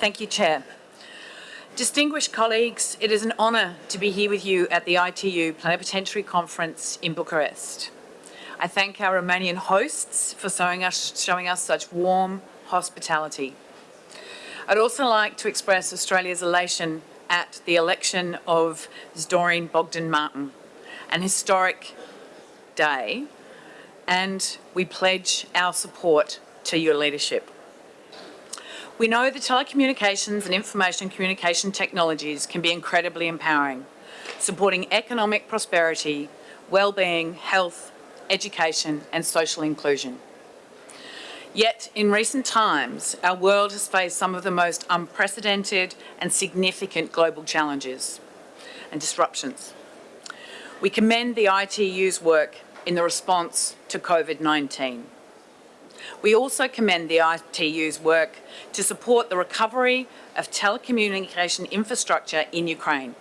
Thank you, Chair. Distinguished colleagues, it is an honour to be here with you at the ITU Plenipotentiary Conference in Bucharest. I thank our Romanian hosts for showing us, showing us such warm hospitality. I'd also like to express Australia's elation at the election of Doreen Bogdan Martin, an historic day, and we pledge our support to your leadership. We know that telecommunications and information communication technologies can be incredibly empowering, supporting economic prosperity, well-being, health, education and social inclusion. Yet, in recent times, our world has faced some of the most unprecedented and significant global challenges and disruptions. We commend the ITU's work in the response to COVID-19. We also commend the ITU's work to support the recovery of telecommunication infrastructure in Ukraine.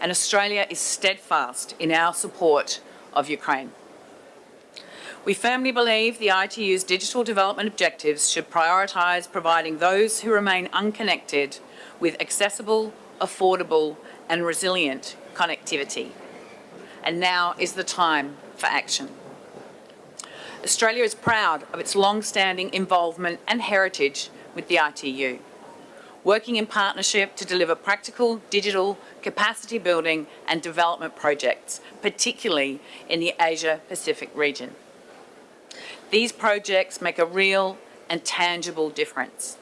And Australia is steadfast in our support of Ukraine. We firmly believe the ITU's digital development objectives should prioritise providing those who remain unconnected with accessible, affordable and resilient connectivity. And now is the time for action. Australia is proud of its long-standing involvement and heritage with the ITU, working in partnership to deliver practical digital capacity building and development projects, particularly in the Asia-Pacific region. These projects make a real and tangible difference.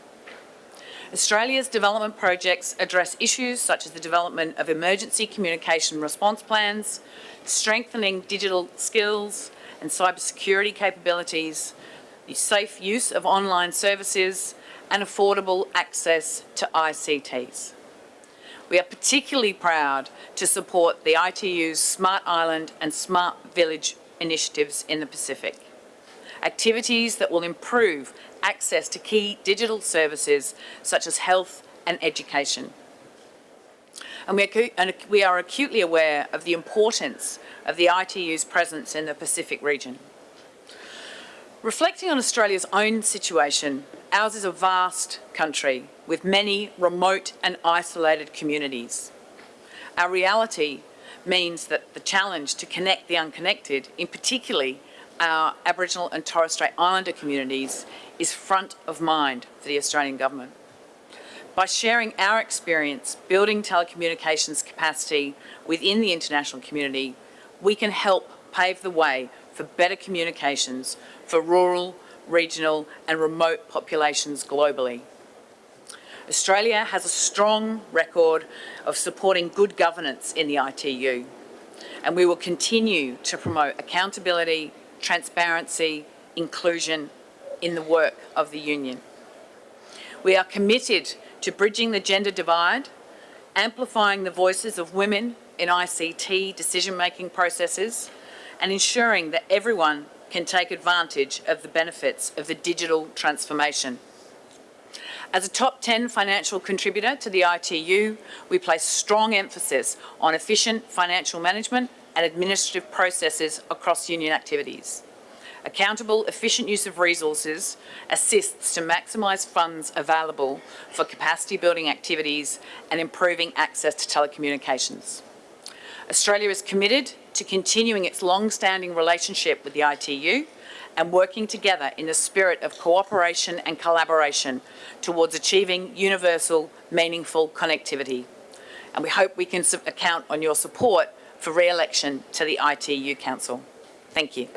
Australia's development projects address issues such as the development of emergency communication response plans, strengthening digital skills and cybersecurity capabilities, the safe use of online services and affordable access to ICTs. We are particularly proud to support the ITU's Smart Island and Smart Village initiatives in the Pacific activities that will improve access to key digital services such as health and education. And we are, acutely aware of the importance of the ITU's presence in the Pacific region. Reflecting on Australia's own situation, ours is a vast country with many remote and isolated communities. Our reality means that the challenge to connect the unconnected, in particularly our Aboriginal and Torres Strait Islander communities is front of mind for the Australian Government. By sharing our experience building telecommunications capacity within the international community, we can help pave the way for better communications for rural, regional and remote populations globally. Australia has a strong record of supporting good governance in the ITU and we will continue to promote accountability, transparency, inclusion in the work of the Union. We are committed to bridging the gender divide, amplifying the voices of women in ICT decision-making processes and ensuring that everyone can take advantage of the benefits of the digital transformation. As a top 10 financial contributor to the ITU, we place strong emphasis on efficient financial management and administrative processes across union activities. Accountable, efficient use of resources assists to maximise funds available for capacity building activities and improving access to telecommunications. Australia is committed to continuing its long-standing relationship with the ITU and working together in the spirit of cooperation and collaboration towards achieving universal, meaningful connectivity. And we hope we can count on your support for re-election to the ITU Council. Thank you.